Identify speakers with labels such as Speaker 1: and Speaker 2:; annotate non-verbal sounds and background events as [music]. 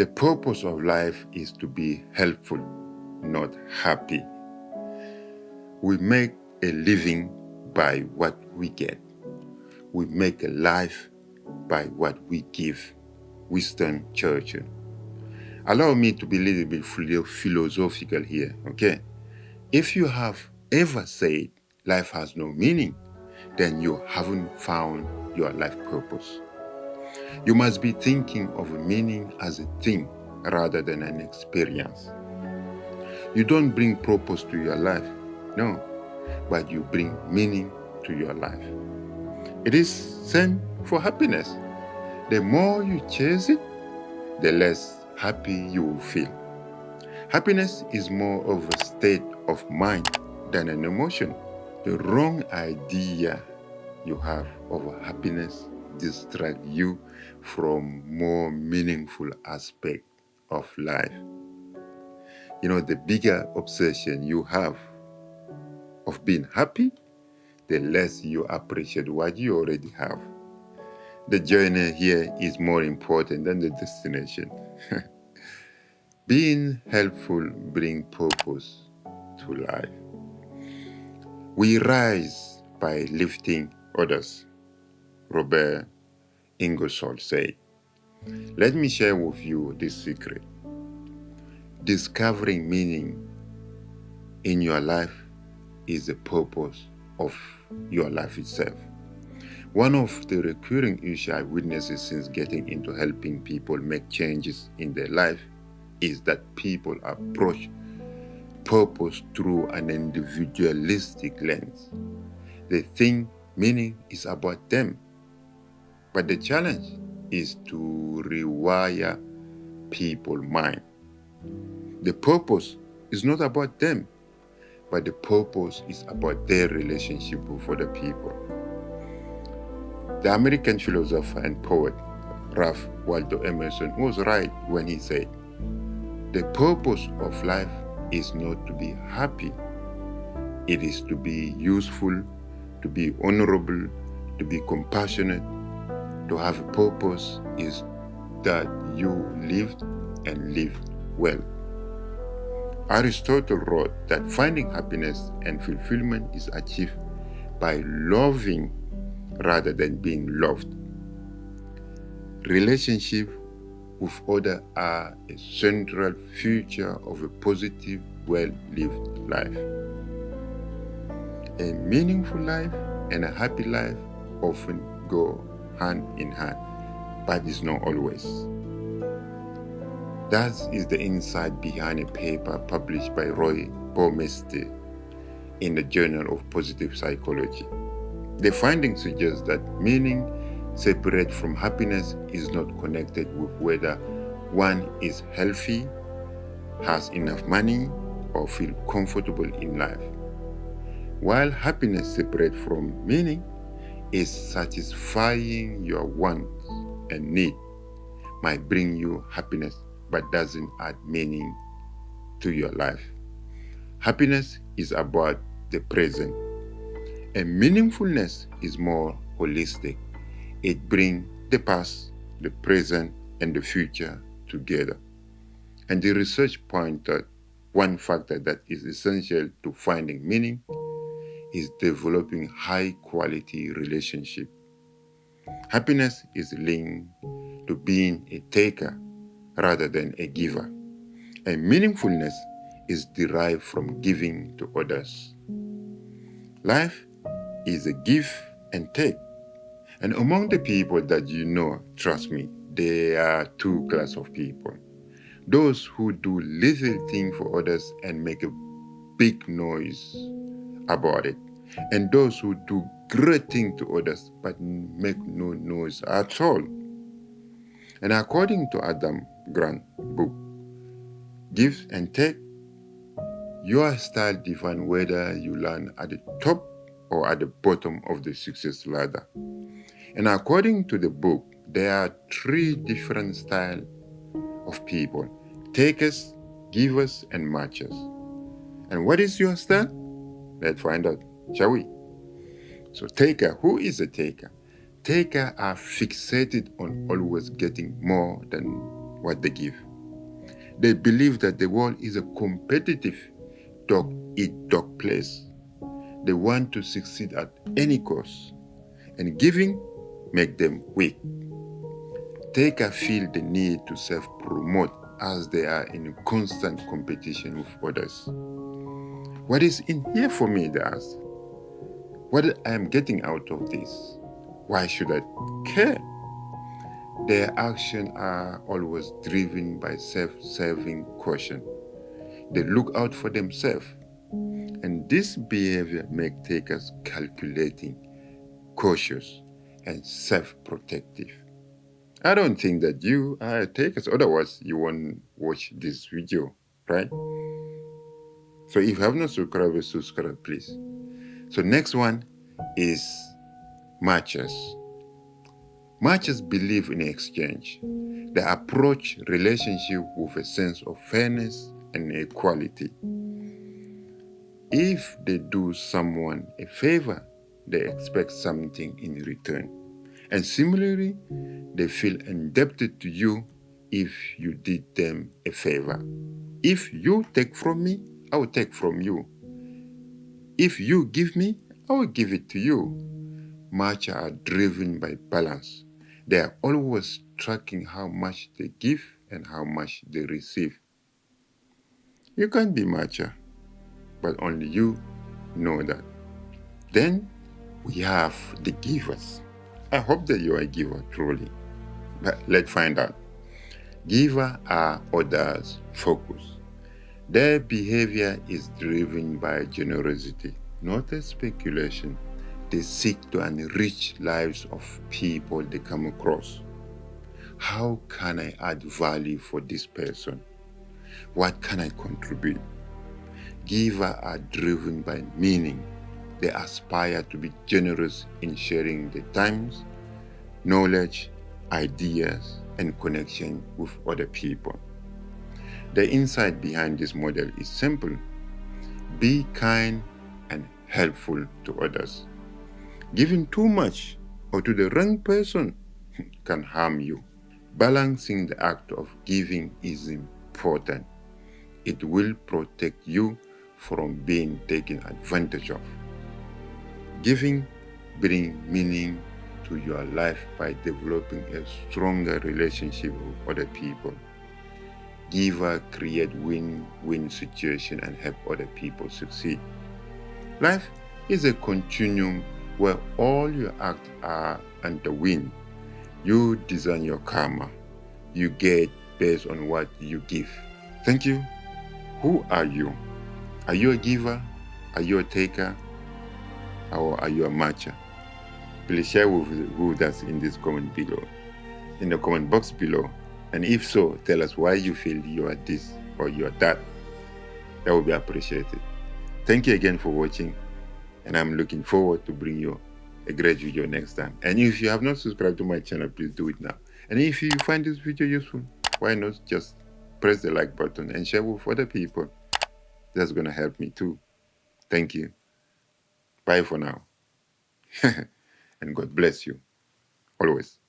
Speaker 1: The purpose of life is to be helpful, not happy. We make a living by what we get. We make a life by what we give. Winston Churchill. Allow me to be a little bit philosophical here, okay? If you have ever said life has no meaning, then you haven't found your life purpose. You must be thinking of meaning as a thing rather than an experience. You don't bring purpose to your life, no, but you bring meaning to your life. It is same for happiness. The more you chase it, the less happy you will feel. Happiness is more of a state of mind than an emotion. The wrong idea you have of happiness distract you from more meaningful aspect of life. You know, the bigger obsession you have of being happy, the less you appreciate what you already have. The journey here is more important than the destination. [laughs] being helpful bring purpose to life. We rise by lifting others. Robert Ingersoll said. Let me share with you this secret. Discovering meaning in your life is the purpose of your life itself. One of the recurring issues I witnessed since getting into helping people make changes in their life is that people approach purpose through an individualistic lens. They think meaning is about them. But the challenge is to rewire people's mind. The purpose is not about them, but the purpose is about their relationship with other people. The American philosopher and poet Ralph Waldo Emerson was right when he said, The purpose of life is not to be happy, it is to be useful, to be honorable, to be compassionate, to have a purpose is that you lived and lived well. Aristotle wrote that finding happiness and fulfillment is achieved by loving rather than being loved. Relationship with others are a central feature of a positive, well-lived life. A meaningful life and a happy life often go hand in hand, but it's not always. That is the insight behind a paper published by Roy Baumeister in the Journal of Positive Psychology. The findings suggest that meaning separate from happiness is not connected with whether one is healthy, has enough money, or feel comfortable in life. While happiness separate from meaning is satisfying your wants and need might bring you happiness but doesn't add meaning to your life. Happiness is about the present and meaningfulness is more holistic. It brings the past, the present, and the future together. And the research pointed one factor that is essential to finding meaning is developing high quality relationship. Happiness is linked to being a taker rather than a giver. And meaningfulness is derived from giving to others. Life is a give and take. And among the people that you know, trust me, there are two class of people. Those who do little thing for others and make a big noise about it. And those who do great thing to others but make no noise at all. And according to Adam Grant book, Give and Take, your style define whether you land at the top or at the bottom of the success ladder. And according to the book, there are three different styles of people takers, givers, and matchers. And what is your style? Let's find out, shall we? So, taker, who is a taker? Taker are fixated on always getting more than what they give. They believe that the world is a competitive dog eat dog place. They want to succeed at any cost, and giving make them weak. Takers feel the need to self-promote as they are in constant competition with others. What is in here for me, they ask? What I am getting out of this? Why should I care? Their actions are always driven by self-serving caution. They look out for themselves. And this behavior makes takers calculating, cautious, and self-protective. I don't think that you are takers, otherwise you won't watch this video, right? So if you have not subscribed, subscribe please. So next one is matchers. Matchers believe in exchange. They approach relationship with a sense of fairness and equality. If they do someone a favor, they expect something in return. And similarly, they feel indebted to you if you did them a favor. If you take from me, I will take from you. If you give me, I will give it to you. Matcher are driven by balance. They are always tracking how much they give and how much they receive. You can't be matcher, but only you know that. Then we have the givers. I hope that you are a giver truly, but let's find out. Giver are others focus. Their behavior is driven by generosity, not a speculation. They seek to enrich lives of people they come across. How can I add value for this person? What can I contribute? Givers are driven by meaning. They aspire to be generous in sharing their times, knowledge, ideas, and connection with other people. The insight behind this model is simple. Be kind and helpful to others. Giving too much or to the wrong person [laughs] can harm you. Balancing the act of giving is important. It will protect you from being taken advantage of. Giving brings meaning to your life by developing a stronger relationship with other people giver create win-win situation and help other people succeed. Life is a continuum where all your acts are under win. You design your karma. You get based on what you give. Thank you. Who are you? Are you a giver? Are you a taker? Or are you a matcher? Please share with, with us in this comment below. In the comment box below and if so, tell us why you feel you are this or you are that. That would be appreciated. Thank you again for watching and I'm looking forward to bring you a great video next time. And if you have not subscribed to my channel, please do it now. And if you find this video useful, why not just press the like button and share with other people. That's going to help me too. Thank you. Bye for now. [laughs] and God bless you. Always.